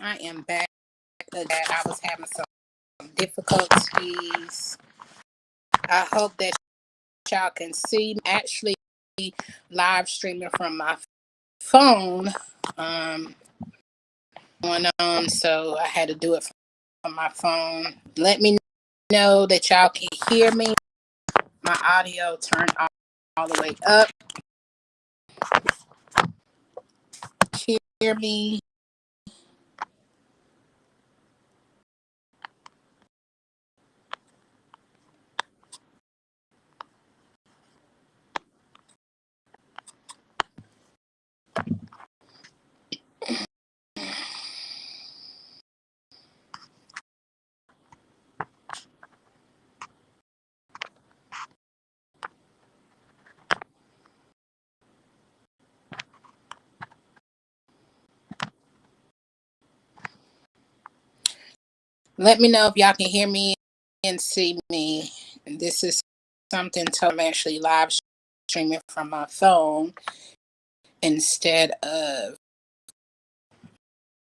I am back. That I was having some difficulties. I hope that y'all can see me actually live streaming from my phone. Um, going on, so I had to do it from my phone. Let me know that y'all can hear me. My audio turned all, all the way up. Hear me. Let me know if y'all can hear me and see me. This is something to I'm actually live streaming from my phone instead of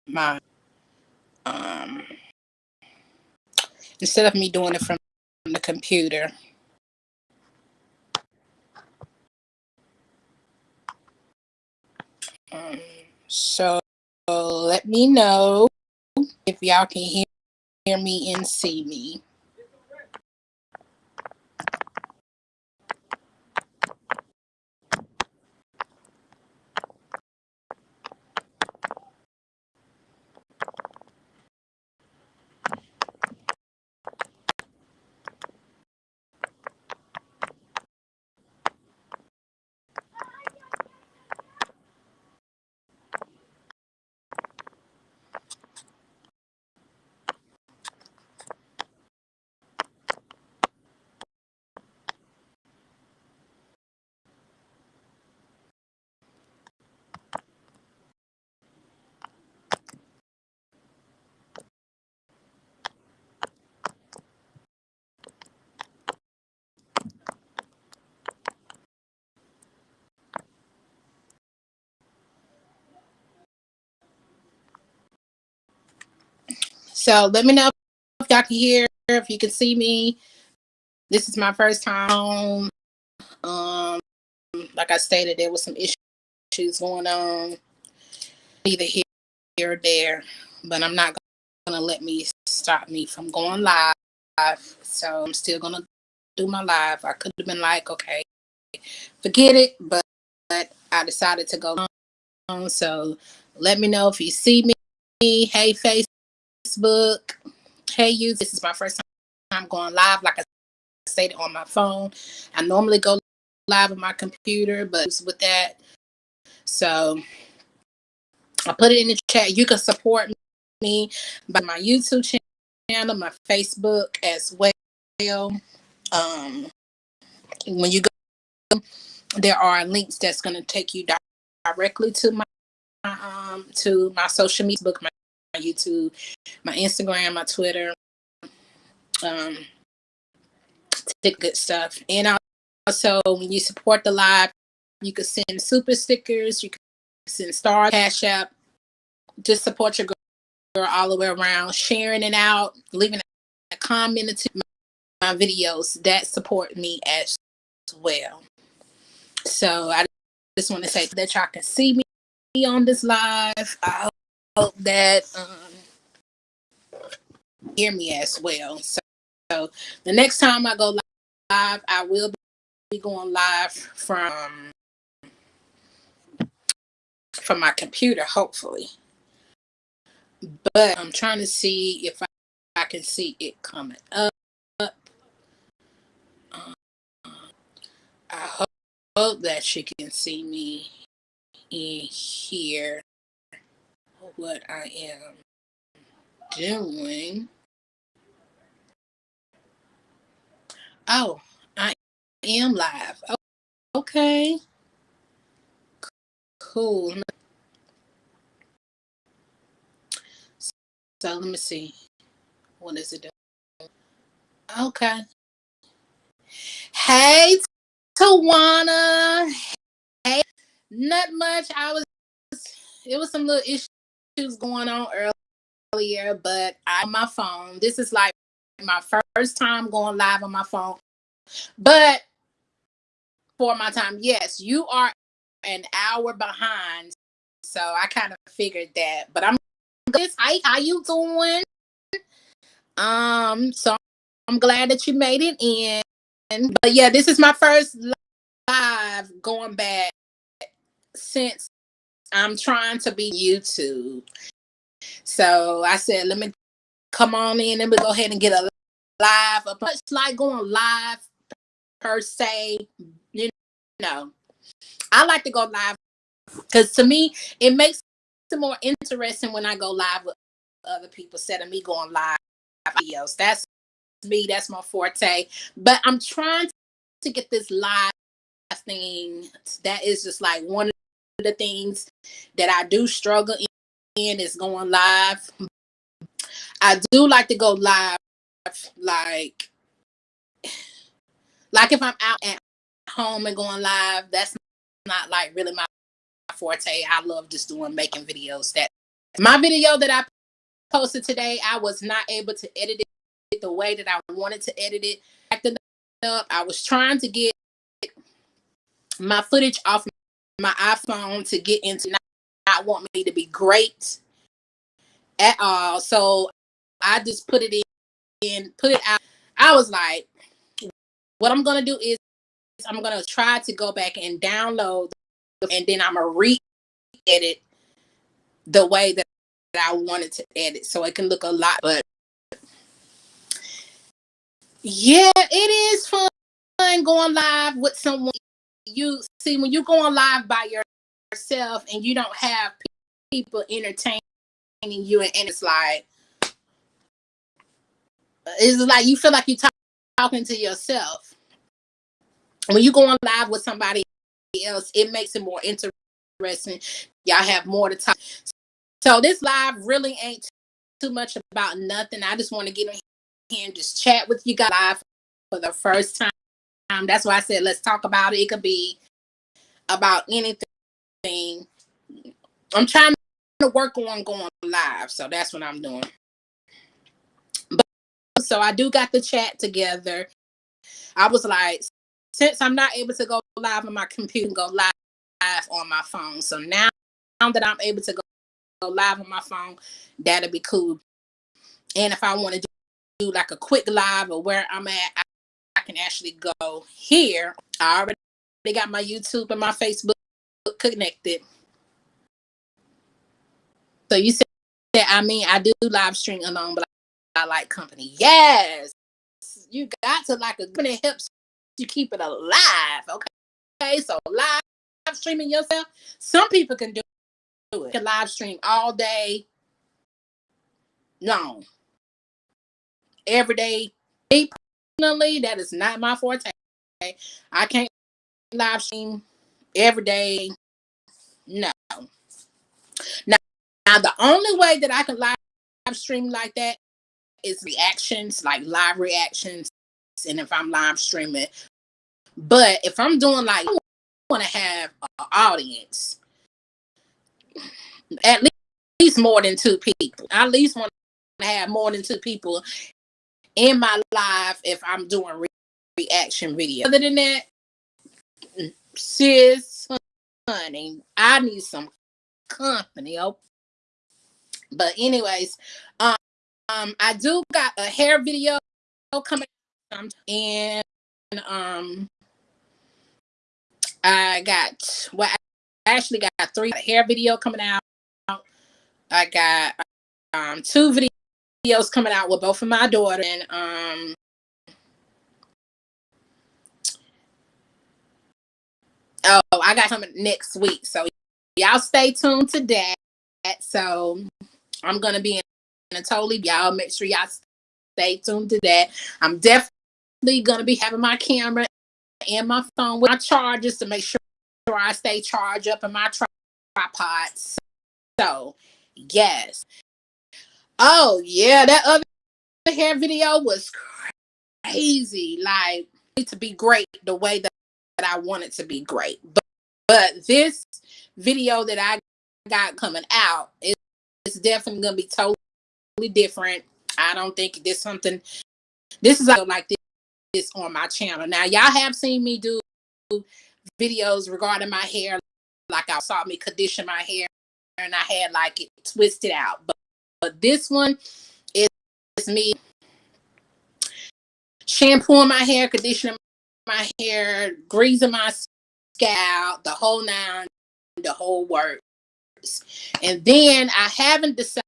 my um instead of me doing it from the computer. Um, so let me know if y'all can hear, hear me and see me. So let me know if y'all can hear, if you can see me. This is my first time. Um, like I stated, there was some issues going on, either here or there, but I'm not gonna let me stop me from going live. So I'm still gonna do my live. I could have been like, okay, forget it, but, but I decided to go on. So let me know if you see me. Hey, face Facebook. Hey, you. This is my first time going live. Like I stated on my phone. I normally go live on my computer, but with that, so I put it in the chat. You can support me by my YouTube channel, my Facebook as well. Um, when you go, there are links that's going to take you directly to my um to my social media, book, my my YouTube, my Instagram, my Twitter, um, good stuff. And also, when you support the live, you can send super stickers, you can send star cash app, just support your girl all the way around, sharing it out, leaving a comment to my videos that support me as well. So I just want to say that y'all can see me on this live. I hope that um, hear me as well. So, so the next time I go live, I will be going live from from my computer, hopefully. But I'm trying to see if I, I can see it coming up. Um, I hope, hope that you can see me in here what I am doing. Oh, I am live. Okay. Cool. So let me see. What is it doing? Okay. Hey, Tawana. Hey, not much. I was, it was some little issues going on earlier, but I'm my phone. This is like my first time going live on my phone. But for my time, yes, you are an hour behind. So I kind of figured that. But I'm good. Hi, how you doing? Um, so I'm glad that you made it in. But yeah, this is my first live going back since I'm trying to be YouTube. So I said, let me come on in and we go ahead and get a live. a it's like going live per se, you know. I like to go live because to me, it makes it more interesting when I go live with other people instead of me going live videos. That's me, that's my forte. But I'm trying to get this live thing that is just like one the things that I do struggle in is going live. I do like to go live like like if I'm out at home and going live, that's not like really my forte. I love just doing making videos. That my video that I posted today, I was not able to edit it the way that I wanted to edit it. Up, I was trying to get my footage off my iPhone to get into not, not want me to be great at all. So I just put it in, and put it out. I was like, what I'm gonna do is I'm gonna try to go back and download and then I'm gonna re-edit the way that I wanted to edit so it can look a lot but yeah it is fun going live with someone you see when you go on live by yourself and you don't have people entertaining you and, it's like it's like you feel like you're talking to yourself. When you go on live with somebody else it makes it more interesting. Y'all have more to talk. So this live really ain't too much about nothing. I just want to get in here and just chat with you guys live for the first time um, that's why I said let's talk about it. It could be about anything. I'm trying to work on going live, so that's what I'm doing. But so I do got the chat together. I was like, since I'm not able to go live on my computer, go live on my phone. So now, that I'm able to go, go live on my phone, that'll be cool. And if I want to do like a quick live or where I'm at, can actually go here. I already got my YouTube and my Facebook connected. So you said that I mean I do live stream alone, but I like company. Yes, you got to like a company helps you keep it alive. Okay, okay. So live streaming yourself, some people can do it. You can live stream all day long, every day personally, that is not my forte. I can't live stream every day. No. Now, now the only way that I can live stream like that is reactions, like live reactions, and if I'm live streaming. But if I'm doing like, I want to have an audience, at least more than two people. I at least want to have more than two people in my life if I'm doing re reaction video. Other than that, sis, honey, I need some company. Oh, but anyways, um, um, I do got a hair video coming, and um, I got well, I actually got three hair video coming out. I got um two videos videos coming out with both of my daughter and um oh I got something next week. So y'all stay tuned to that. So I'm gonna be in a totally y'all make sure y'all stay tuned to that. I'm definitely gonna be having my camera and my phone with my chargers to make sure I stay charged up in my tripods. So yes. Oh yeah, that other hair video was crazy. Like to be great the way that, I want it to be great. But but this video that I got coming out is it's definitely gonna be totally different. I don't think this something. This is like this, this on my channel. Now y'all have seen me do videos regarding my hair, like I saw me condition my hair, and I had like it twisted out. But but this one is me shampooing my hair, conditioning my hair, greasing my scalp, the whole nine, the whole works. And then I haven't decided.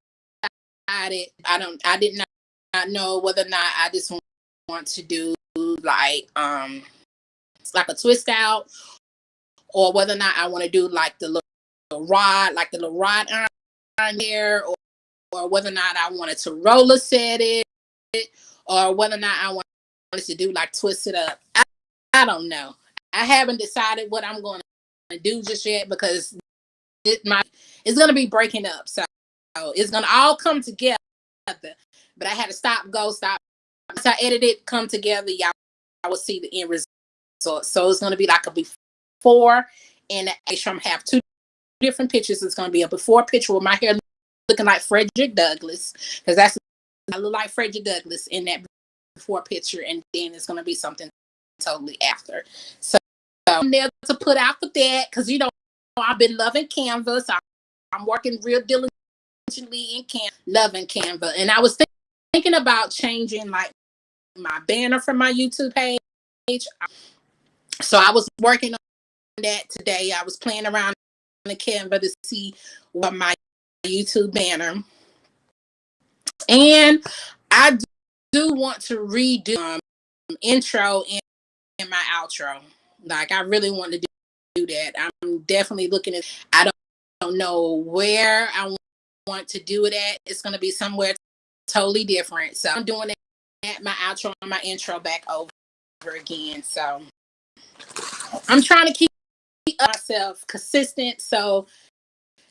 I don't. I did not, not know whether or not I just want to do like um like a twist out, or whether or not I want to do like the little rod, like the little rod iron there, or, or whether or not I wanted to roller set it, or whether or not I wanted to do like twist it up. I, I don't know. I haven't decided what I'm going to do just yet because it my it's going to be breaking up. So it's going to all come together. But I had to stop, go, stop. Once I edit it, come together, y'all I will see the end result. So it's going to be like a before and after. I'm have two different pictures. It's going to be a before picture with my hair looking like Frederick Douglass because that's I look like Frederick Douglass in that before picture, and then it's going to be something totally after. So, so I'm there to put out for that because you know I've been loving Canvas. I, am working real diligently in Canva, loving Canva, and I was thinking about changing like my banner for my YouTube page. So I was working on that today. I was playing around in the Canva to see what my YouTube banner. And I do want to redo um, intro and, and my outro. Like I really want to do, do that. I'm definitely looking at I don't, don't know where I want to do it at. It's going to be somewhere totally different. So I'm doing that my outro and my intro back over again. So I'm trying to keep myself consistent. So,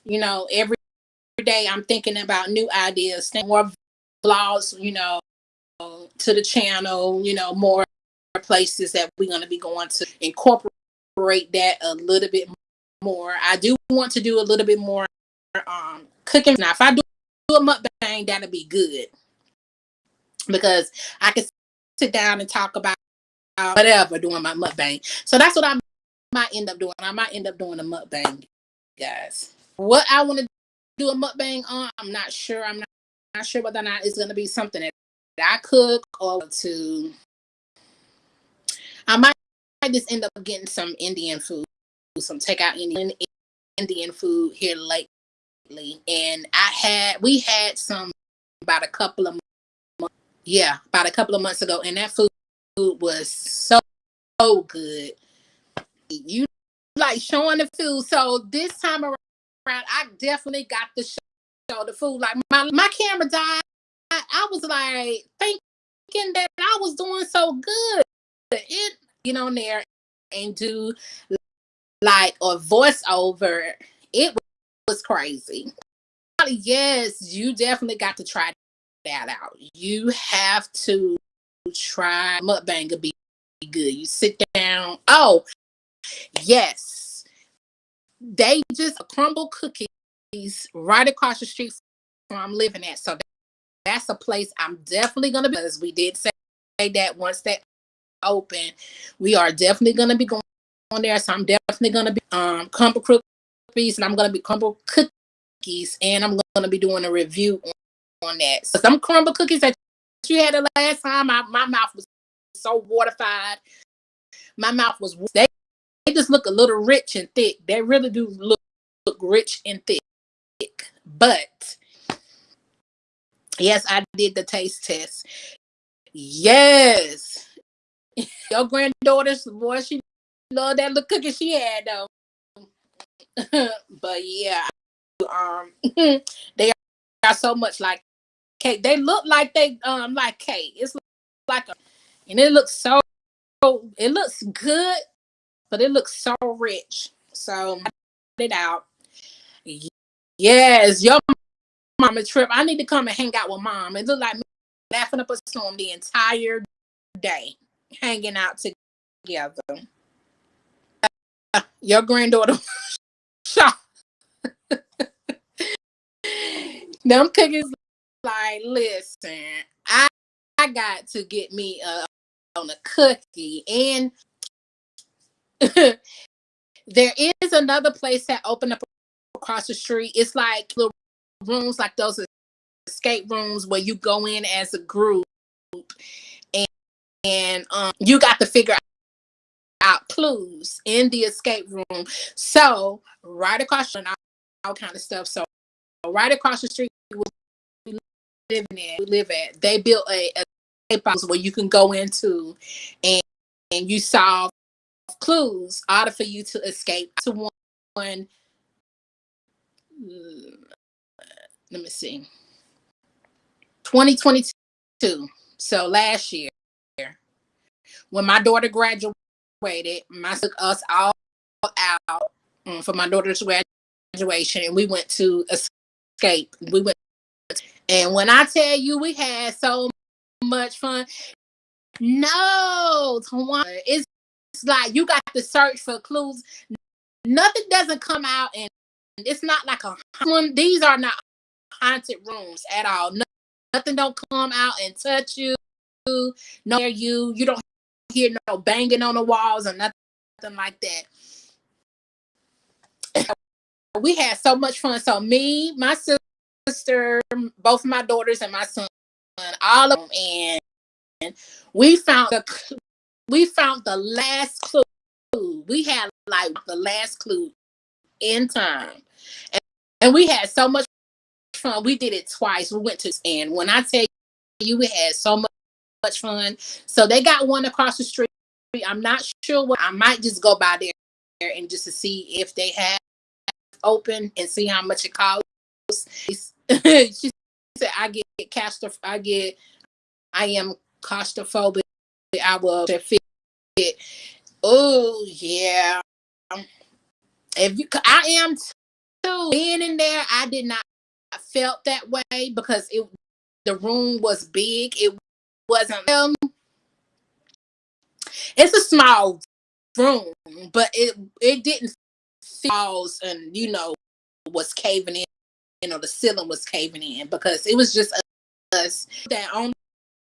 you know, every day I'm thinking about new ideas, more vlogs, you know, to the channel, you know, more places that we're going to be going to incorporate that a little bit more. I do want to do a little bit more um, cooking. Now, if I do a mukbang, that'll be good because I can sit down and talk about whatever doing my mukbang. So that's what I might end up doing. I might end up doing a mukbang, guys. What I want to do a mukbang on, I'm not sure. I'm not, not sure whether or not it's going to be something that I cook or to. I might just end up getting some Indian food, some takeout Indian Indian food here lately, and I had we had some about a couple of months, yeah, about a couple of months ago, and that food was so, so good. You like showing the food, so this time around, I definitely got the show the food. Like my my camera died I, was like thinking that I was doing so good. It get on there and do like a voiceover. It was crazy. Yes, you definitely got to try that out. You have to try mukbang be good. You sit down. Oh, yes. They just Crumbl cookies right across the street from I'm living at. So that's a place I'm definitely to be. As we did say that once that open, we are definitely to be going on there. So I'm definitely to be um Crumbl cookies, and I'm to be Crumbl cookies, and I'm to be doing a review on, on that. So some Crumbl cookies that you had the last time, I, my mouth was so waterified. My mouth was they, they just look a little rich and thick. They really do look, look rich and thick. But Yes, I did the taste test. Yes. Your granddaughter's boy, she loved that little cookie she had though. but yeah, um they are so much like cake. They look like they um like cake. It's like a and it looks so it looks good, but it looks so rich. So it out. Yes, your mama trip. I need to come and hang out with mom. It looked like me laughing up a storm the entire day, hanging out together. Your granddaughter. Them cookies like, listen, I I got to get me a on a cookie and there is another place that opened up across the street. It's like little rooms like those escape rooms where you go in as a group and, and um, you got to figure out clues in the escape room. So right across the street, all kind of stuff. So right across the street we live in, we live at, they built a, a where you can go into and and you solve clues order for you to escape to one, one let me see 2022 so last year. When my daughter graduated my took us all out um, for my daughter's graduation and we went to escape. We went and when i tell you we had so much fun. No it's like you got to search for clues. Nothing doesn't come out and it's not like a one these are not haunted rooms at all. Nothing don't come out and touch you no you. You don't hear no banging on the walls or nothing like that. We had so much fun. So me my sister both my daughters and my son all of them and we found the we found the last clue. We had like the last clue in time. And, and we had so much fun. We did it twice. We went to and when i tell you we had so much, much fun. So they got one across the street. I'm not sure what i might just go by there and just to see if they have open and see how much it costs. She said i get cast i get i am claustrophobic i will fit it. Oh yeah. If you i am too. Being in there i did not felt that way because it the room was big. It wasn't um, it's a small room but it it didn't falls and you know was caving in you know the ceiling was caving in because it was just us that own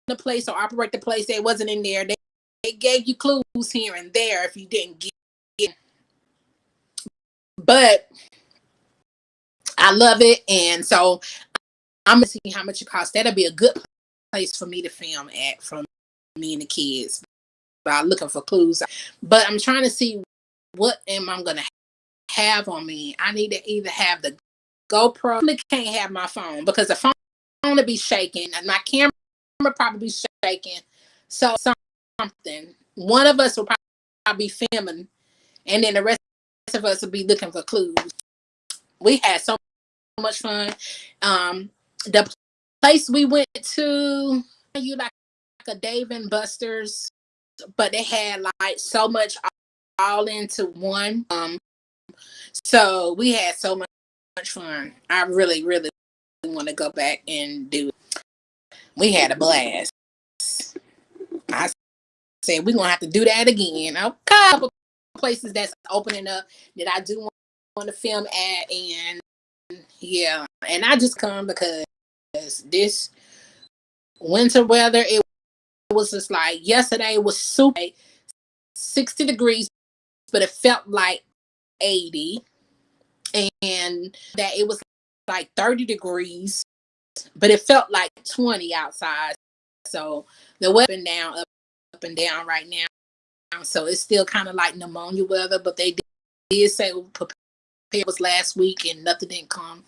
the place or operate the place they wasn't in there they, they gave you clues here and there if you didn't get it but I love it. And so I'm gonna see how much it costs. That'll be a good place for me to film at from me and the kids by looking for clues. But I'm trying to see what am I gonna have on me. I need to either have the GoPro. I can't have my phone because the phone will be shaking and my camera probably shaking. So something. One of us will probably be filming and then the rest of us will be looking for clues. We had so much fun. Um, the place we went to, you like, like a Dave and Buster's, but they had like so much all into one. Um, so we had so much, much fun. I really, really want to go back and do it. We had a blast. I said we're gonna have to do that again. A couple places that's opening up that I do want to film at, and yeah, and I just come because this winter weather, it was just like yesterday was super 60 degrees, but it felt like 80. And that it was like 30 degrees, but it felt like 20 outside. So the weather down up, up and down right now. So it's still kind of like pneumonia weather, but they did, did say it was last week and nothing didn't come.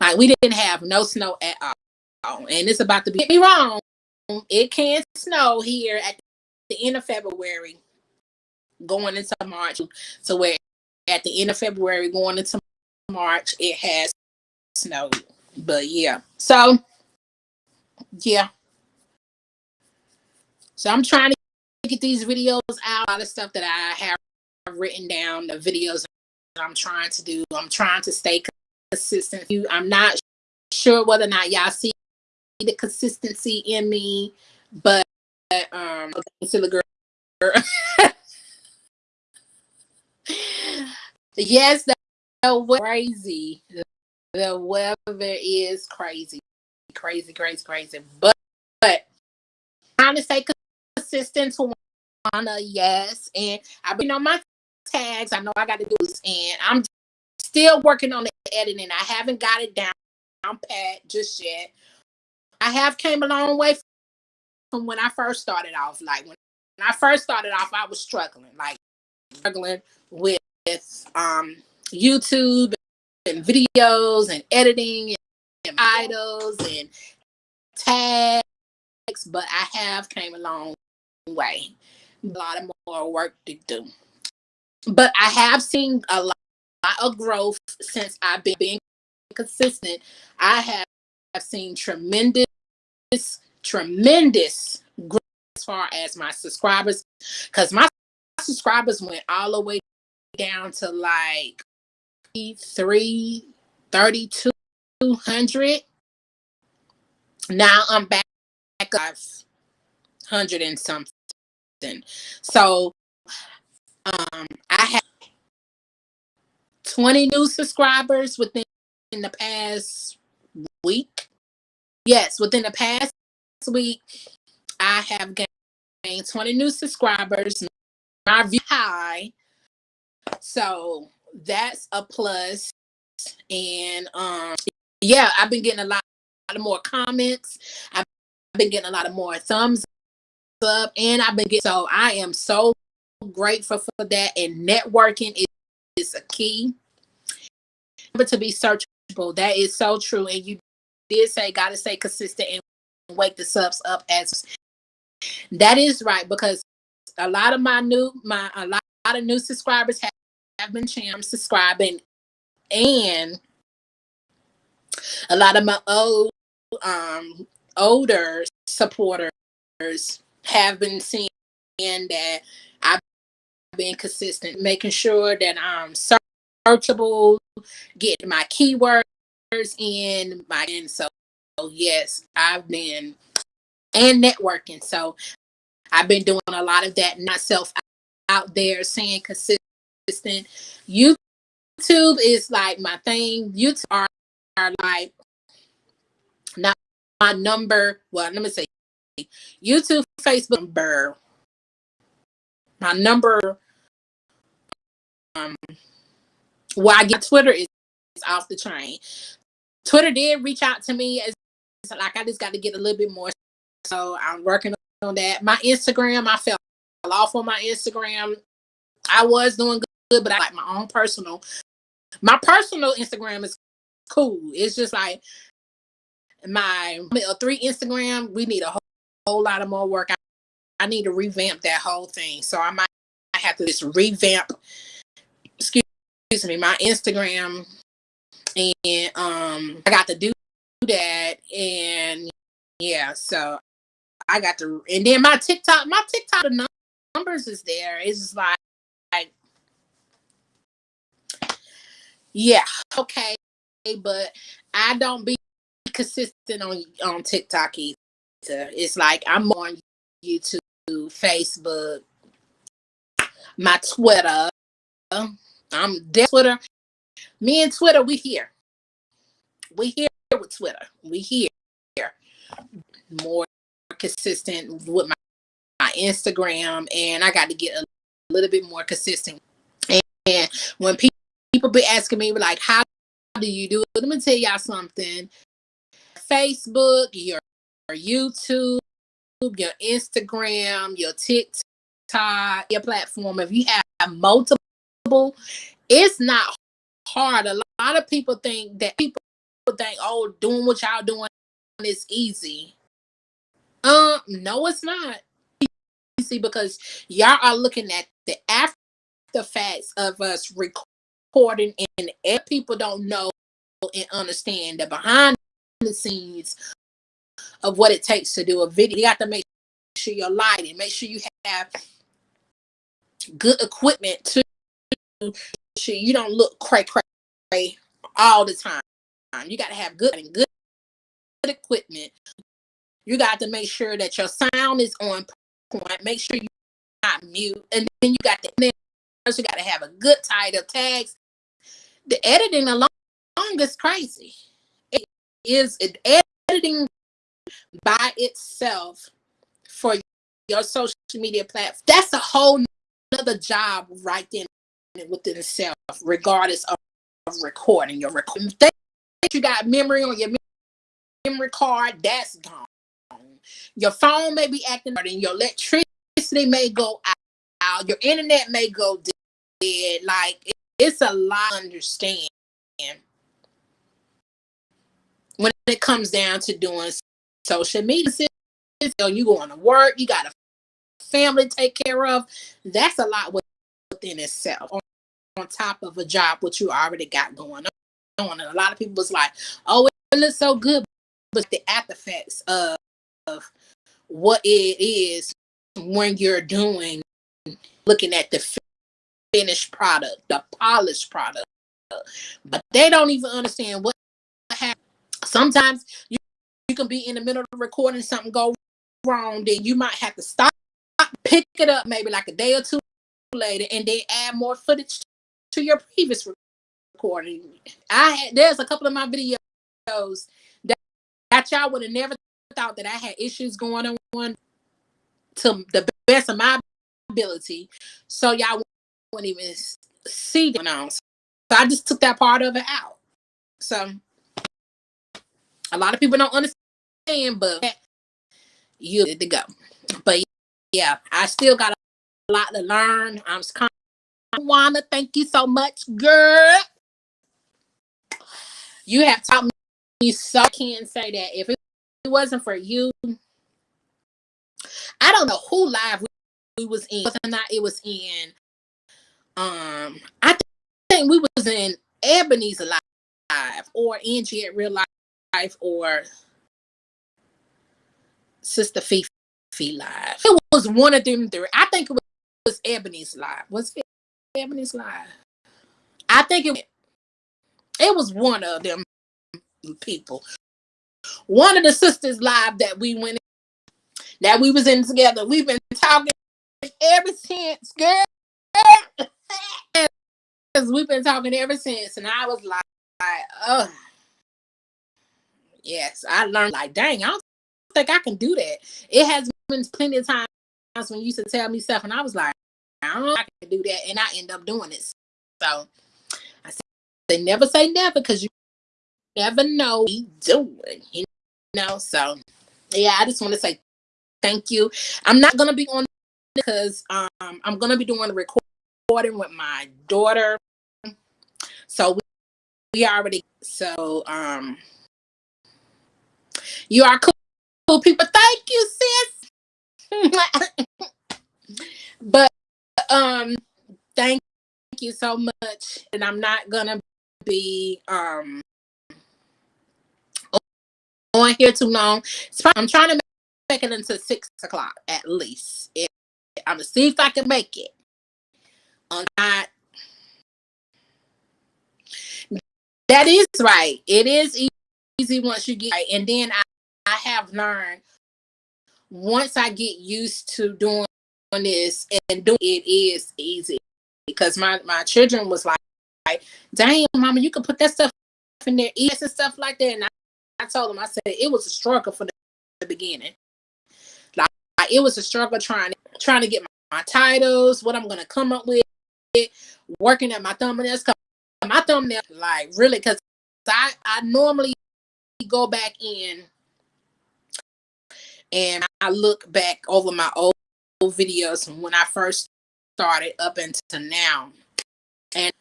Like we didn't have no snow at all. And it's about to be me wrong. It can snow here at the end of February, going into March. So where at the end of February, going into March, it has snowed. But yeah. So yeah. So I'm trying to get these videos out, a lot of stuff that I have written down, the videos I'm trying to do. I'm trying to stay consistent. I'm not sure whether or not y'all see the consistency in me, but um, the girl. yes, the weather crazy. The weather is crazy. crazy, crazy, crazy. But, but trying to stay consistent to wanna, yes. And I've been on my tags. I know I got to do this, and I'm still working on the editing. I haven't got it down I'm pat just yet. I have came a long way from when I first started off. Like when I first started off, I was struggling, like struggling with um, YouTube and videos and editing and titles and tags. But I have came a long way. A lot of more work to do. But I have seen a lot of growth since I've been being consistent. I have, have seen tremendous, tremendous growth as far as my subscribers, because my subscribers went all the way down to like three, 3,200. Now I'm back up 100 and something. So um, I have 20 new subscribers within the past week. Yes, within the past week, I have gained 20 new subscribers. My view high. So that's a plus. And um yeah, I've been getting a lot, a lot of more comments. I've been getting a lot of more thumbs up and I've been getting so I am so grateful for that. And networking is, is a key. But to be searchable, that is so true. And you did say gotta stay consistent and wake the subs up as that is right because a lot of my new my a lot, a lot of new subscribers have, have been channel subscribing and a lot of my old um older supporters have been seeing that I've been consistent, making sure that I'm searchable, getting my keywords in my and so yes, I've been and networking. So I've been doing a lot of that myself out there saying consistent. YouTube is like my thing. YouTube are, are like not my number. Well, let me say YouTube, Facebook number. My number um well I get Twitter is, is off the train. Twitter did reach out to me as like I just got to get a little bit more. So I'm working on that. My Instagram, I fell off on my Instagram. I was doing good, but I like my own personal. My personal Instagram is cool. It's just like my three Instagram. We need a whole, whole lot of more work. I, I need to revamp that whole thing. So I might I have to just revamp. Excuse me, my Instagram, and um, I got to do that, and yeah, so I got to, and then my TikTok, my TikTok numbers is there. It's just like, like yeah, okay, but I don't be consistent on on TikTok either. It's like I'm on YouTube, Facebook, my Twitter. I'm Twitter. Me and Twitter, we here. We here with Twitter. We here more consistent with my, my Instagram, and I got to get a little bit more consistent. And, and when people people be asking me like, how do you do it? Let me tell y'all something. Facebook, your, your YouTube, your Instagram, your TikTok, your platform. If you have multiple, it's not hard. A lot of people think that people think, oh, doing what y'all doing is easy. Um, no, it's not easy because y'all are looking at the after facts of us recording, and people don't know and understand the behind the scenes of what it takes to do a video. You got to make sure you're lighting, make sure you have good equipment to sure you don't look cray cray all the time. You got to have good and good equipment. You got to make sure that your sound is on point. Make sure you're not mute, and then you got the you got to have a good title tags. The editing alone is crazy. It is editing by itself for your social media platform, that's a whole another job right then within itself, regardless of recording your recording. You got memory on your memory card, that's gone. Your phone may be acting and your electricity may go out, your internet may go dead. Like it's a lot to understand when it comes down to doing social media. So You going to work, you got a family to take care of. That's a lot within itself. On, on top of a job, what you already got going on. And a lot of people was like, oh, it looks so good. But the after effects of, of what it is when you're doing, looking at the finished product, the polished product. But they don't even understand what. Sometimes you, you can be in the middle of recording, something go wrong, then you might have to stop, pick it up maybe like a day or two later, and then add more footage to your previous recording. I there's a couple of my videos that, that y'all would have never thought that I had issues going on to the best of my ability. So y'all wouldn't even see going on. So I just took that part of it out. So a lot of people don't understand, but you good to go. But yeah, I still got a lot to learn. I'm just wanna thank you so much, girl. You have taught me so I can say that if it wasn't for you, I don't know who live we, we was in, whether or not it was in um I think we was in Ebony's live or Angie at real life or Sister Fifi live. It was one of them three. I think it was Ebony's live. Was it Ebony's live? I think it it was one of them people. One of the sisters live that we went in, that we was in together. We've been talking ever since, girl. We've been talking ever since, and I was like, oh, yes, I learned like, dang, I don't think I can do that. It has been plenty of times when you used to tell me stuff, and I was like, I don't know I can do that, and I end up doing it. So I said, they never say never because you never know what doing, you know. So yeah, I just want to say thank you. I'm not gonna be on because um I'm gonna be doing a recording with my daughter. So we, we already so um you are cool, cool people. Thank you, sis. but um thank you so much. And I'm not gonna be um on here too long. I'm trying to make it until six o'clock at least. I'm gonna see if I can make it. That is right. It is easy once you get right. And then I, I have learned once I get used to doing this and doing it is easy because my my children was like, like damn mama you can put that stuff in their ears and stuff like that and I, I told them I said it was a struggle for the, the beginning like, like, it was a struggle trying to trying to get my, my titles what I'm gonna come up with working at my thumbnails my thumbnail like really because I I normally go back in and I look back over my old videos from when I first started up until now. And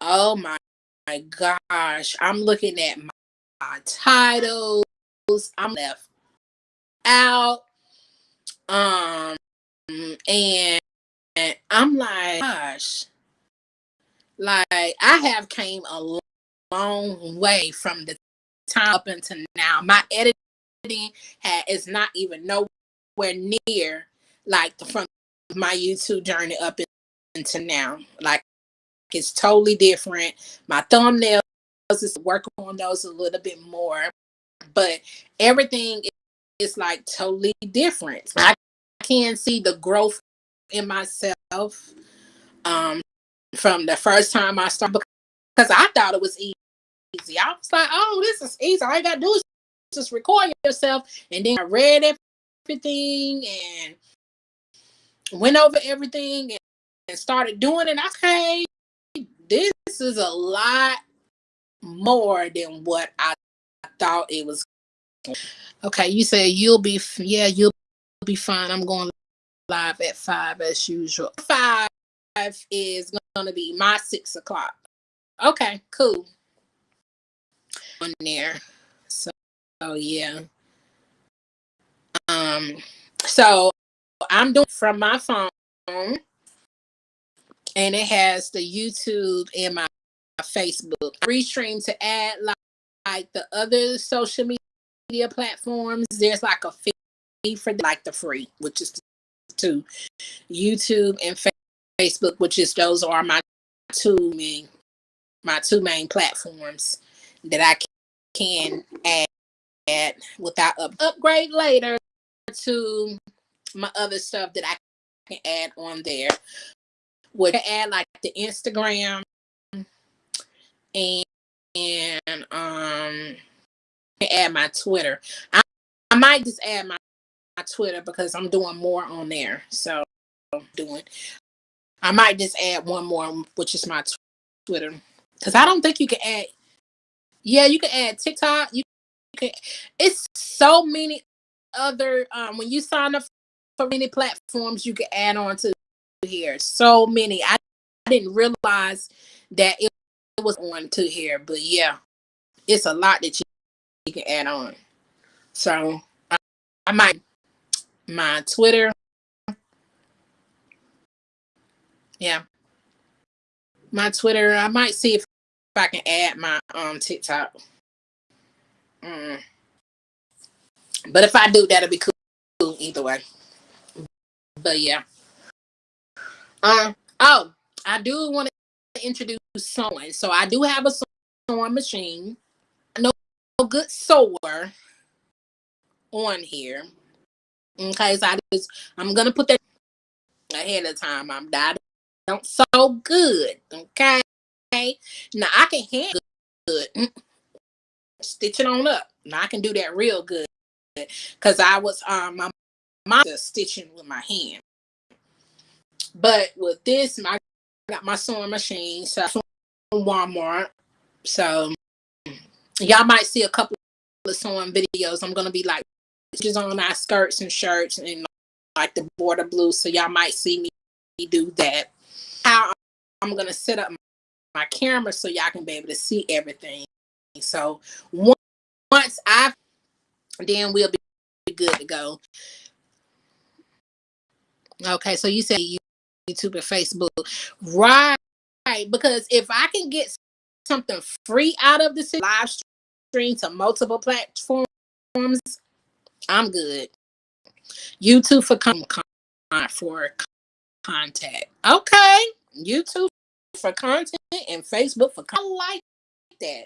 oh my, my gosh, I'm looking at my, my titles. I'm left out. Um and, and I'm like, gosh, like I have came a long way from the time up until now. My editing had is not even nowhere near like the, from my YouTube journey up into now. Like it's totally different. My thumbnails is working on those a little bit more, but everything is like totally different. I can see the growth in myself um, from the first time I started because I thought it was easy. I was like, oh, this is easy. All I gotta do is just record yourself. And then I read everything and went over everything and, and started doing it. Okay, this is a lot more than what I thought it was. Okay, you said you'll be yeah you'll be fine. I'm going live at five as usual. Five is gonna be my six o'clock. Okay, cool. On there. So oh yeah. Um so I'm doing from my phone and it has the YouTube and my Facebook. Restream to add like, like the other social media platforms. There's like a fee for like the free, which is to YouTube and Facebook, which is those are my two main my two main platforms that I can add without up upgrade later to my other stuff that I can add on there. Would add like the Instagram and, and um add my Twitter. I, I might just add my Twitter because I'm doing more on there. So doing I might just add one more, which is my Twitter. Because I don't think you can add yeah, you can add TikTok. You can it's so many other um when you sign up for many platforms you can add on to here. So many. I, I didn't realize that it was on to here, but yeah, it's a lot that you, you can add on. So I, I might my Twitter. Yeah. My Twitter, I might see if, if I can add my um TikTok. Mm. But if I do, that'll be cool either way. But yeah. Um. Oh, I do want to introduce sewing. So I do have a sewing machine. No good sewer on here. Okay, so I just I'm gonna put that ahead of time. I'm not don't sew good. Okay. Now I can hand good. Mm. Stitch it on up. Now I can do that real good. Cause I was um my mom stitching with my hand. But with this, I got my sewing machine, so from Walmart. So y'all might see a couple of sewing videos. I'm gonna be like just on our skirts and shirts and like the border blue. So y'all might see me do that. How I'm gonna set up my camera so y'all can be able to see everything. So once I then we'll be good to go. Okay, so you say you YouTube and Facebook. Right. Because if I can get something free out of this live stream to multiple platforms, I'm good. YouTube for con for contact. Okay. YouTube for content and Facebook for I like that.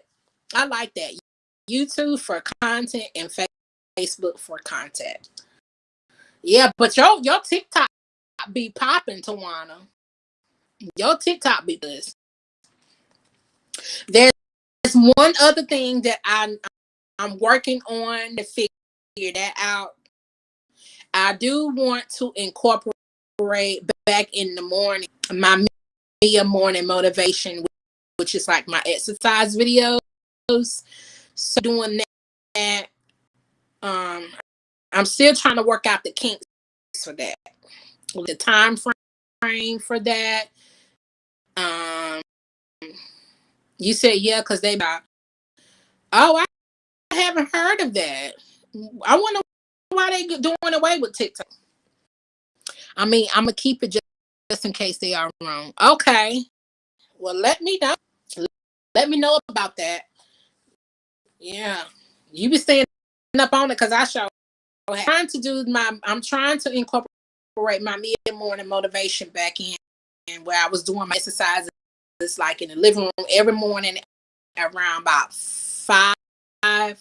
I like that. YouTube for content and Facebook for contact. Yeah, but your your TikTok be popping, Tawana. Your TikTok be this. There's one other thing that I'm I'm working on to figure that out. I do want to incorporate back in the morning my mid morning motivation, which is like my exercise videos. So doing that, um, I'm still trying to work out the kinks for that the time frame for that. Um, you said yeah, because they. Oh, I haven't heard of that. I wonder why they doing away with TikTok. I mean, I'm gonna keep it just, just in case they are wrong. Okay. Well, let me know. Let me know about that. Yeah, you be staying up on it because I show. Trying to do my. I'm trying to incorporate incorporate my mid morning motivation back in and where I was doing my exercises like in the living room every morning around about five. I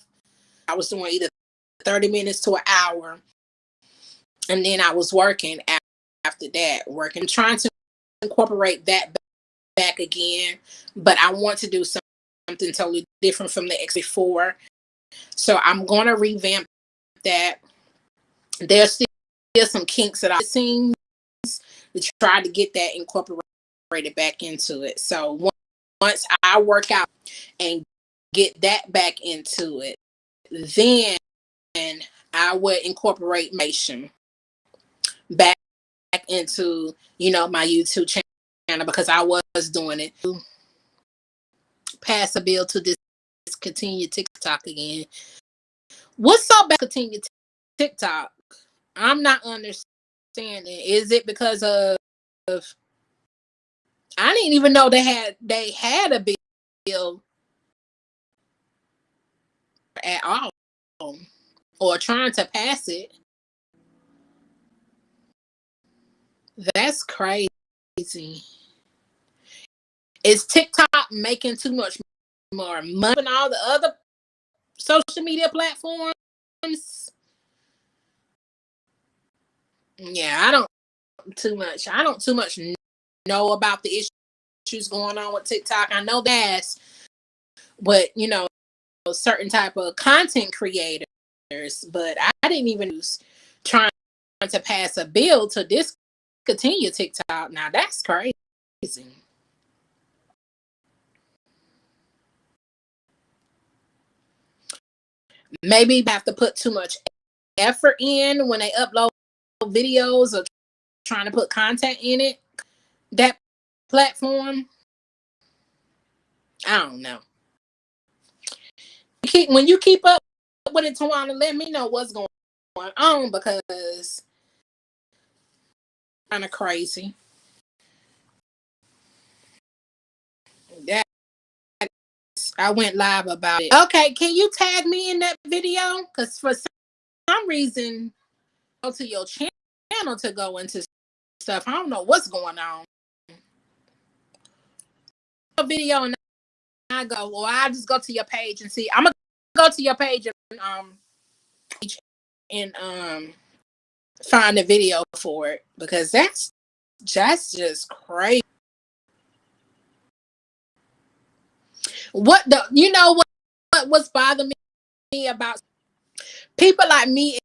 was doing either 30 minutes to an hour. And then I was working after that, working, trying to incorporate that back again. But I want to do something totally different from the X before. So I'm going to revamp that. There's still some kinks that I've seen to try to get that incorporated back into it. So once I work out and get that back into it, then I would incorporate Mation back into, you know, my YouTube channel because I was doing it. Pass a bill to discontinue TikTok again. What's up about continue TikTok? I'm not understanding. Is it because of, of I didn't even know they had they had a bill at all or trying to pass it. That's crazy. Is TikTok making too much more money than all the other social media platforms? Yeah, I don't too much. I don't too much know about the issues going on with TikTok. I know that's, but you know, certain type of content creators. But I didn't even use trying to pass a bill to discontinue TikTok. Now that's crazy. Maybe have to put too much effort in when they upload videos or trying to put content in it. That platform. I don't know. Keep when you keep up with it, Tawana, let me know what's going on because kind of crazy. That I went live about it. Okay, can you tag me in that video? Because for some reason, go to your channel to go into stuff. I don't know what's going on. A video and I go, well, I just go to your page and see. I'm gonna go to your page and um and um find a video for it because that's that's just crazy. What the you know what, what what's bothering me about people like me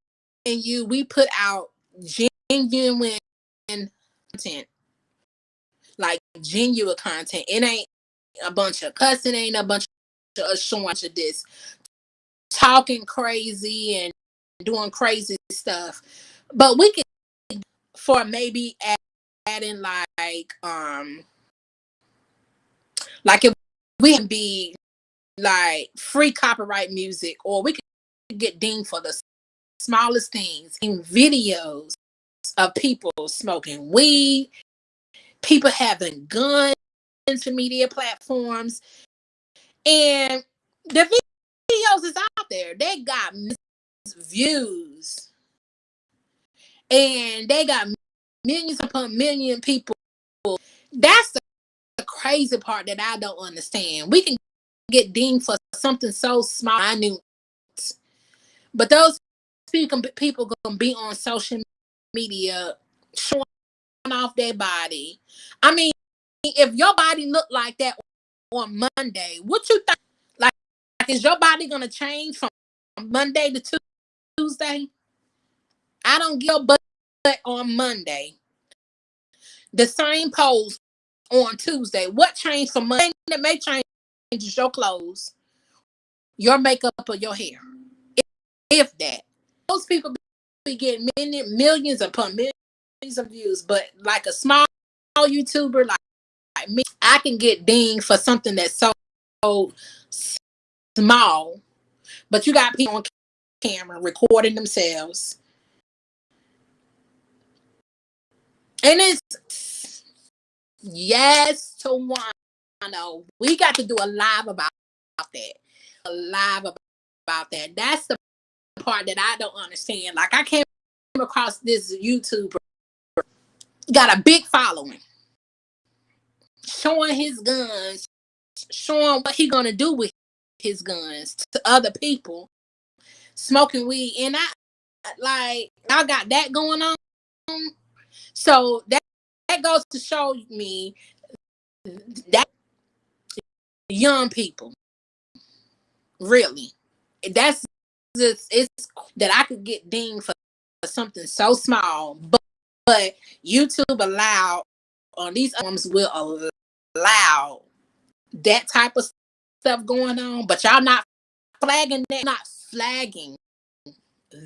and you, we put out genuine content. Like genuine content. It ain't a bunch of cussing, ain't a bunch of showing of this talking crazy and doing crazy stuff. But we can for maybe add, adding like um like if we can be like free copyright music or we can get dinged for the smallest things in videos of people smoking weed, people having guns to media platforms, and the videos is there. They got views. And they got millions upon million people. That's the, crazy part that I don't understand. We can get dinged for something so small, I knew. But those people gonna be on social media showing off their body. I mean, if your body looked like that on Monday, what you think? Is your body gonna change from Monday to Tuesday. I don't give a butt on Monday. The same pose on Tuesday. What changed from Monday that may change is your clothes, your makeup, or your hair. If, if that. Those people be getting millions, millions upon millions of views, but like a small YouTuber like, like me, I can get dinged for something that's so small. But you got people on camera recording themselves. And it's yes to one. know we got to do a live about that. A live about that. That's the part that I don't understand. Like I came across this YouTuber, got a big following, showing his guns, showing what he gonna do with his guns to other people smoking weed, and I like I got that going on. So that that goes to show me that young people really that's just it's that I could get dinged for something so small, but, but YouTube allow on these arms will allow that type of stuff going on, but y'all not flagging that, not flagging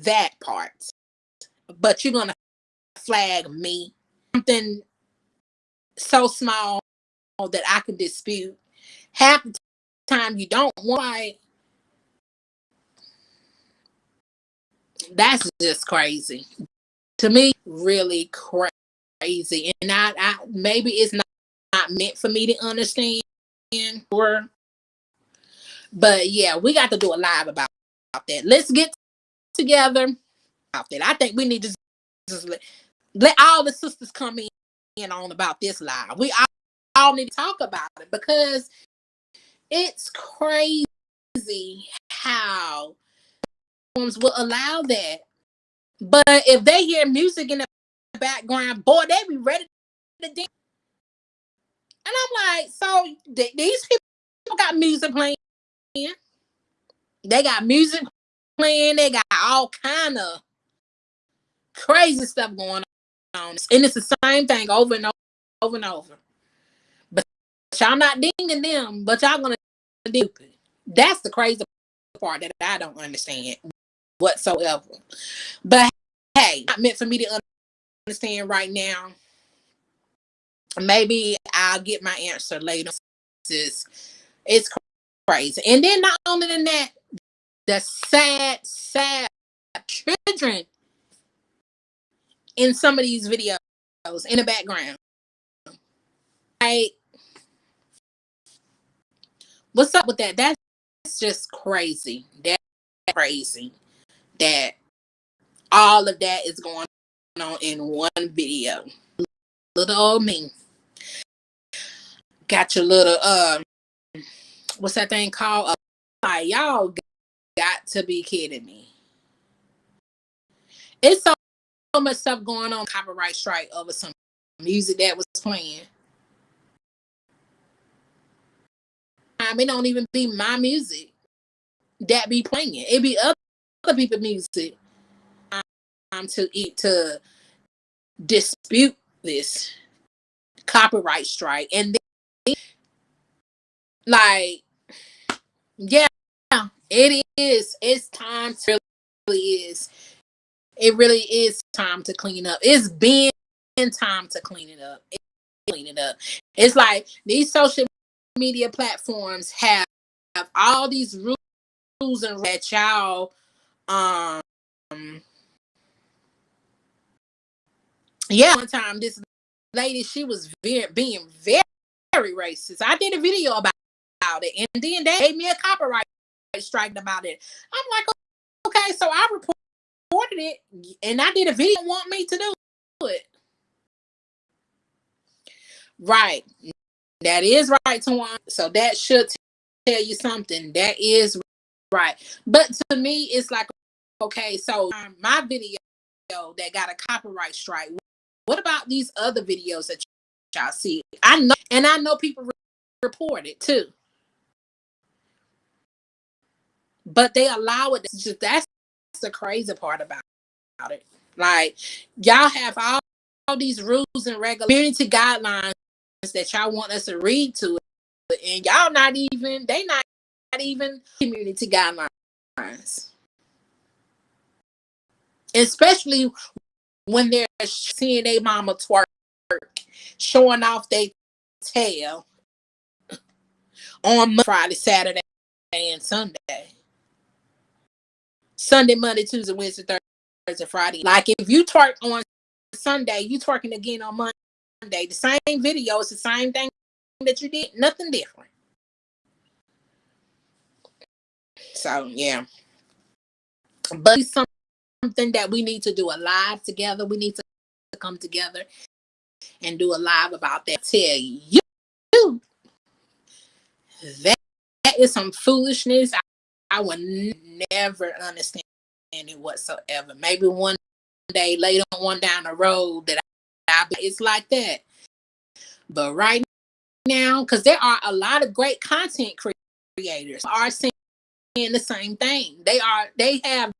that part. But you're gonna flag me something so small that I can dispute. Half the time you don't want that's just crazy. To me, really crazy. And I, I maybe it's not, not meant for me to understand or but yeah, we got to do a live about, about that. Let's get together about that. I think we need to just let, let all the sisters come in on about this live. We all, all need to talk about it because it's crazy how will allow that. But if they hear music in the background, boy, they be ready to dance. And I'm like, so th- these people got music playing. They got music playing. They got all kind of crazy stuff going on, and it's the same thing over and over, over and over. But y'all not dinging them, but y'all gonna do it. That's the crazy part that I don't understand whatsoever. But hey, not meant for me to understand right now. Maybe I'll get my answer later. It's, it's And then not only than that, the sad, sad children in some of these videos in the background. Like, what's up with that? That's just crazy. That's crazy that all of that is going on in one video. Little old me. Got your little um what's that thing called? Uh, like, y'all got to be kidding me. It's so, so much stuff going on copyright strike over some music that was playing. I mean, it don't even be my music that be playing. It be other other people music um, to eat to dispute this copyright strike and then, like yeah it is. It's time to really is. It really is time to clean up. It's been time to clean it up. Clean it up. It's like these social media platforms have, have all these rules and that y'all um yeah one time this lady she was very being very very racist. I did a video about it. And then they gave me a copyright strike about it. I'm like okay so i reported it and i did a video. Want me to do it. Right. That is right one so that should tell you something. That is right. But to me it's like okay, so um, my video that got a copyright strike. What about these other videos that y'all see? I know, and I know people re- report it too, but they allow it. Just that's the crazy part about, it. Like y'all have all, all these rules and regulatory guidelines that y'all want us to read to, and y'all not even they not, not even community guidelines especially when they're seeing a mama twerk, showing off their tail on Friday, Saturday, and Sunday. Sunday, Monday, Tuesday, Wednesday, Thursday, Friday. Like if you twerk on Sunday, you twerking again on Monday. The same video, it's the same thing that you did, nothing different. So yeah. But some something that we need to do a live together. We need to come together and do a live about that. Tell you that, that is some foolishness. I, would never understand it whatsoever. Maybe one day later on down the road that I, it's like that. But right now, because there are a lot of great content creators are seeing the same thing. They are they have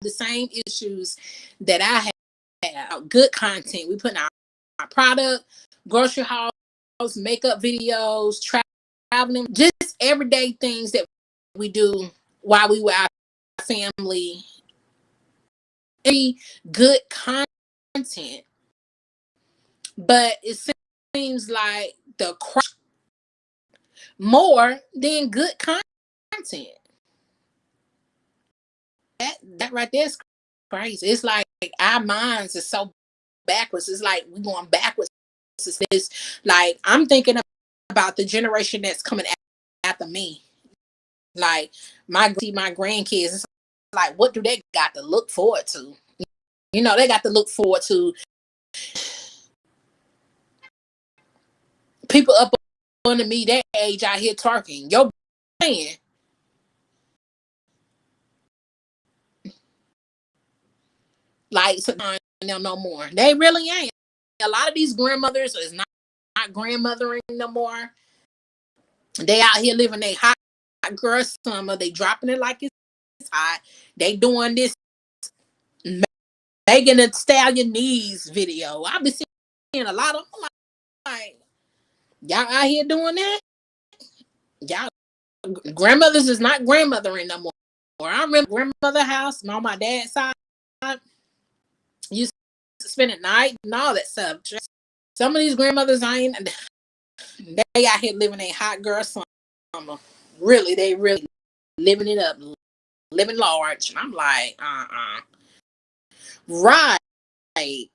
the same issues that I have. Good content. We put out our product, grocery hauls, makeup videos, traveling, just everyday things that we do while we were our family. Any good content, but it seems like the more than good content. That that right there is crazy. It's like our minds are so backwards. It's like we're going backwards is like I'm thinking about the generation that's coming after me. Like my see my grandkids, it's like what do they got to look forward to? You know, they got to look forward to people up under me that age out here talking. Yo man. Like so, no more. They really ain't a lot of these grandmothers is not, not grandmothering no more. They out here living a hot girl summer. They dropping it like it's hot. They doing this Megan Thee Stallion knees video. I've been seeing a lot of like y'all out here doing that. Y'all grandmothers is not grandmothering no more. I remember grandmother house on my dad's side used to spend at night and all that stuff. Some of these grandmothers I ain't they out here living a hot girl summer. Really, they really living it up, living large. And I'm like, uh-uh. Right. They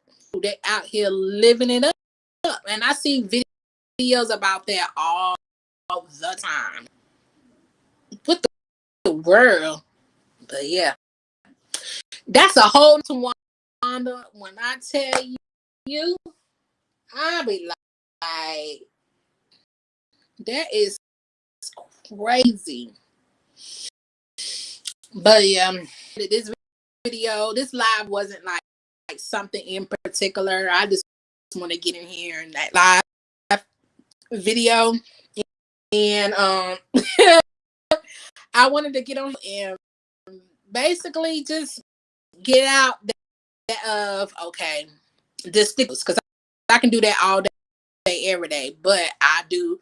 out here living it up. And I see videos about that all, all the time. What the, the world? But yeah. That's a whole to Wanda, when I tell you, I'll be like, that is crazy. But um, this video, this live wasn't like, like something in particular. I just want to get in here and that live video. And um I wanted to get on and basically just get out of okay, stickers because I can do that all day, every day. But I do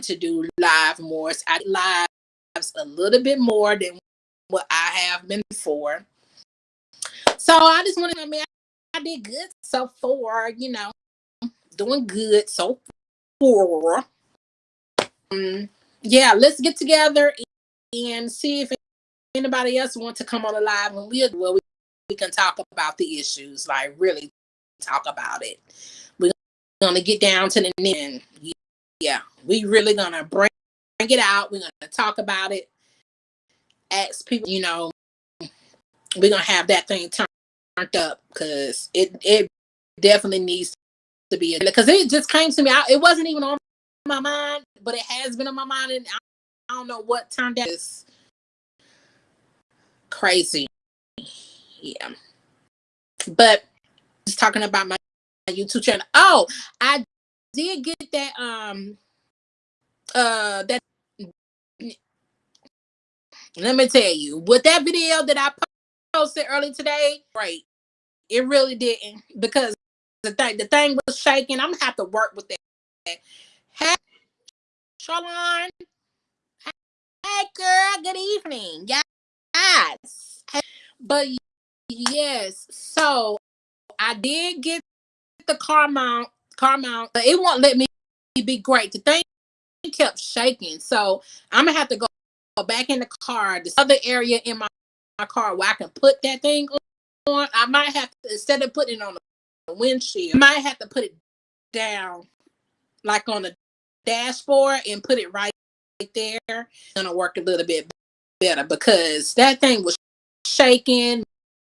to do live more. So I lives a little bit more than what I have been before. So I just want to. I mean, I did good so far. You know, doing good so far. Um, yeah, let's get together and see if anybody else want to come on the live and we'll well we can talk about the issues, like really talk about it. We're gonna get down to the end. Yeah, we really gonna bring, bring it out. We're gonna talk about it. Ask people, you know, we're gonna have that thing turned up because it it definitely needs to be because it just came to me. I, it wasn't even on my mind, but it has been on my mind, and I, I don't know what turned out. It's crazy yeah. But just talking about my YouTube channel. Oh, I did get that um uh that let me tell you with that video that I posted early today, right. It really didn't because the thing the thing was shaking. I'm gonna have to work with that. Hey Charlene. Hey girl, good evening. Yes. But Yes. So I did get the car mount, car mount, it won't let me be great. The thing kept shaking. So I'm gonna have to go, go back in the car, this other area in my, my car where I can put that thing on. I might have to instead of putting it on the windshield, I might have to put it down like on the dashboard and put it right there. It's gonna work a little bit better because that thing was shaking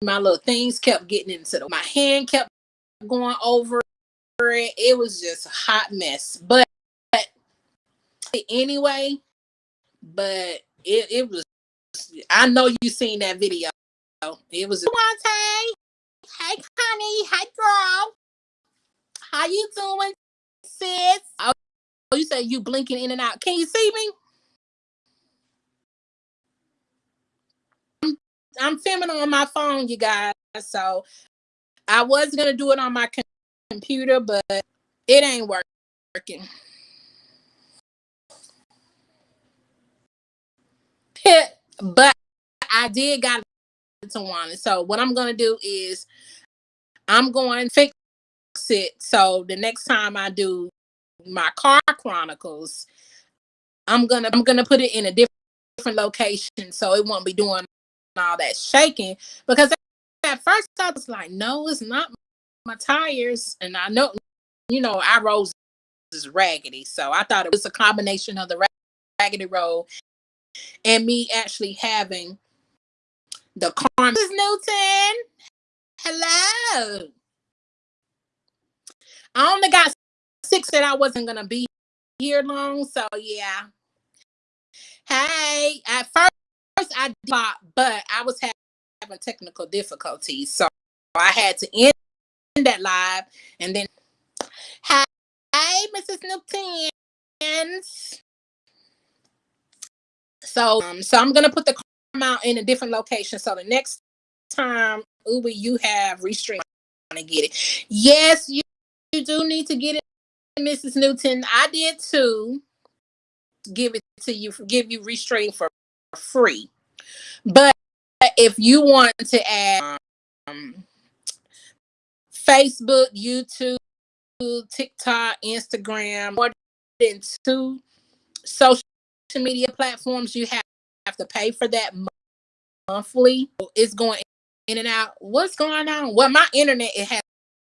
my little things kept getting into the, my hand kept going over it. Was just a hot mess. But anyway, but it, it was I know you seen that video. It was Wante. Hey honey, hey girl. How you doing, sis? Oh, you say you blinking in and out. Can you see me? I'm filming on my phone, you guys. So I was gonna do it on my computer, but it ain't working. but I did got to one. So what I'm gonna do is I'm going to fix it. So the next time I do my car chronicles, I'm gonna I'm gonna put it in a different different location so it won't be doing all that shaking because at first I was like, no, it's not my tires. And I know, you know, our roads is raggedy. So I thought it was a combination of the raggedy road and me actually having the car. Mrs. Newton, hello. I only got six that I wasn't gonna be here long, so yeah. Hey, at first I thought, but I was having technical difficulties, so I had to end that live and then. hi Mrs. Newton. So, um, so I'm gonna put the out in a different location. So the next time Uber you have restream to get it. Yes, you, you do need to get it, Mrs. Newton. I did too. Give it to you, give you restream for free. But if you want to add um, Facebook, YouTube, TikTok, Instagram, more than two social media platforms, you have, have to pay for that monthly. It's going in and out. What's going on? Well, my internet it has,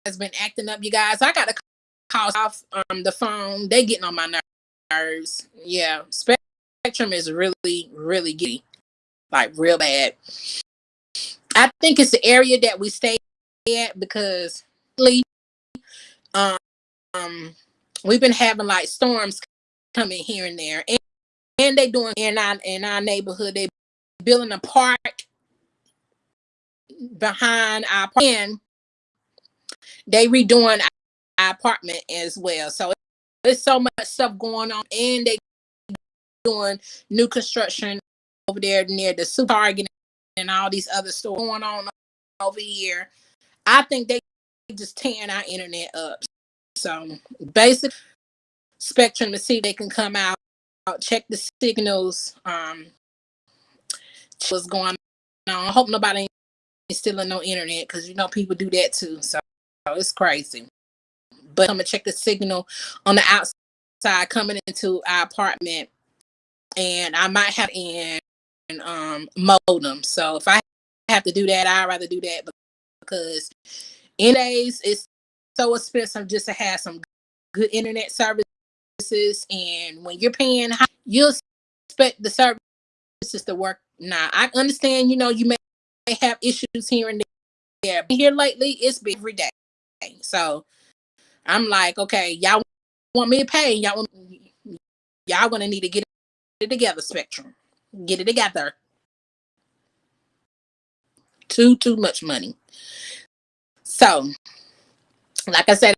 has been acting up, you guys. I got to call off um, the phone. They getting on my nerves. Yeah, Spectrum is really, really giddy, like real bad. I think it's the area that we stay at because um, um we've been having like storms coming here and there and, and they doing in our in our neighborhood they building a park behind our and they redoing our apartment as well. So there's so much stuff going on and they doing new construction over there near the supermarket and all these other stores going on over here. I think they just tearing our internet up so basic spectrum to see they can come out check the signals um what's going on. I hope nobody is stealing no internet because you know people do that too. So it's crazy. But I'm gonna check the signal on the outside coming into our apartment, and I might have in um modem. So if I have to do that, I'd rather do that because in days it's so expensive just to have some good internet services, and when you're paying, high, you'll expect the service just to work. Now I understand, you know, you may have issues here and there. But here lately, it's been every day. So I'm like, okay, y'all want me to pay? Y'all want, y'all gonna need to get it together, Spectrum. Get it together. Too too much money. So, like I said,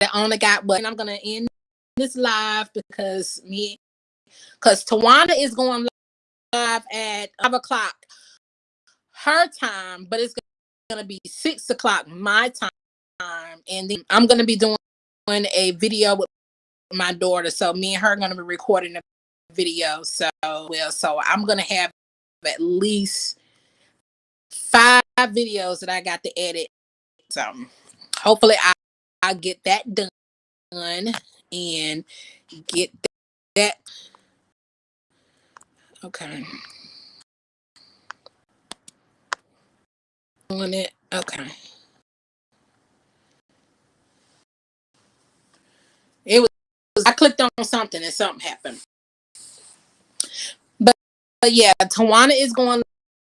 I only got but I'm gonna end this live because me because Tawana is going live at five o'clock her time, but it's gonna be six o'clock my time, and then I'm gonna be doing a video with my daughter. So me and her are gonna be recording a video. So well, so I'm gonna have at least five videos that I got to edit. So hopefully I I'll get that done and get that Okay. On it. Okay. It was I clicked on something and something happened. But, but yeah, Tawana is going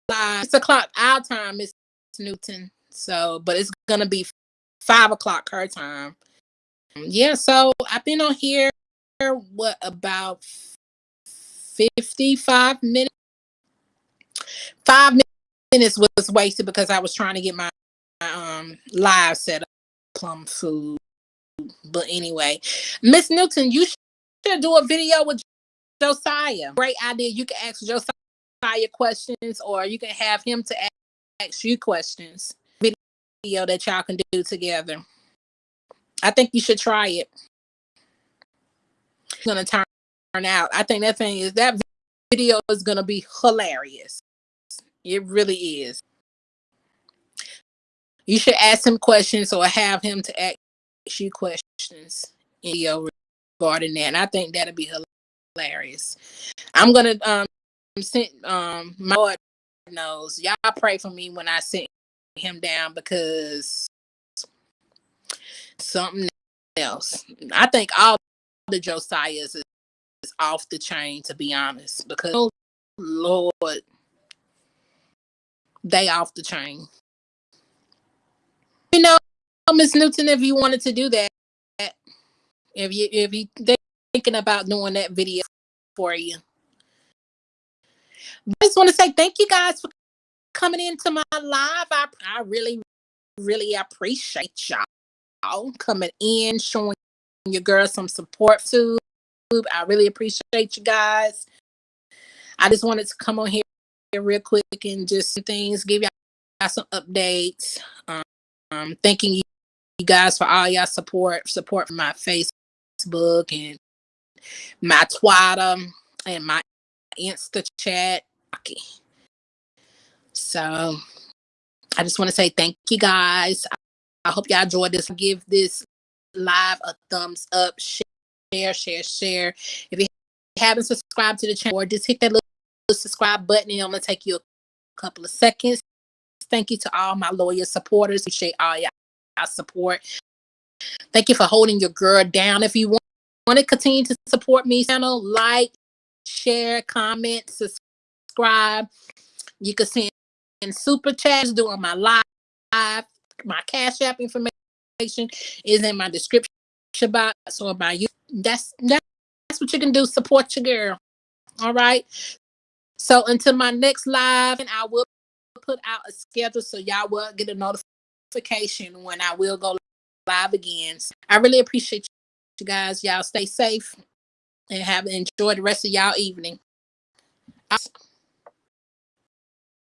live. Six o'clock our time, Miss Newton. So, but it's gonna be five o'clock her time. Yeah, so I've been on here what about 55 minutes. Five minutes was wasted because I was trying to get my um, live set up, plum food. But anyway, Miss Newton, you should do a video with Josiah. Great idea. You can ask Josiah questions or you can have him to ask you questions. Video that y'all can do together. I think you should try it. It's gonna turn out. I think that thing is that video is gonna be hilarious. It really is. You should ask him questions or have him to ask you questions in video regarding that. And I think that'll be hilarious. I'm gonna um send um my Lord knows y'all pray for me when I send him down because something else. I think all the Josiahs is, is off the chain to be honest because oh, Lord they off the chain. You know, Miss Newton, if you wanted to do that, if you if you they thinking about doing that video for you. I just want to say thank you guys for coming into my live. I, I really, really appreciate y'all coming in, showing your girl some support too. I really appreciate you guys. I just wanted to come on here real quick and just some things, give y'all some updates. Um, um thanking you guys for all y'all support, support from my Facebook and my Twitter and my Insta chat. Okay. So I just want to say thank you guys. I hope y'all enjoyed this. Give this live a thumbs up, share, share, share. If you haven't subscribed to the channel, or just hit that little subscribe button and I'm gonna take you a couple of seconds. Thank you to all my loyal supporters. Appreciate all y'all support. Thank you for holding your girl down. If you want, want to continue to support me, channel, like, share, comment, subscribe. You can send super chats during my live. My cash app information is in my description box or about you. That's that's what you can do. Support your girl. All right. So until my next live, and I will put out a schedule so y'all will get a notification when I will go live again. So I really appreciate you guys. Y'all stay safe and have enjoy the rest of y'all evening.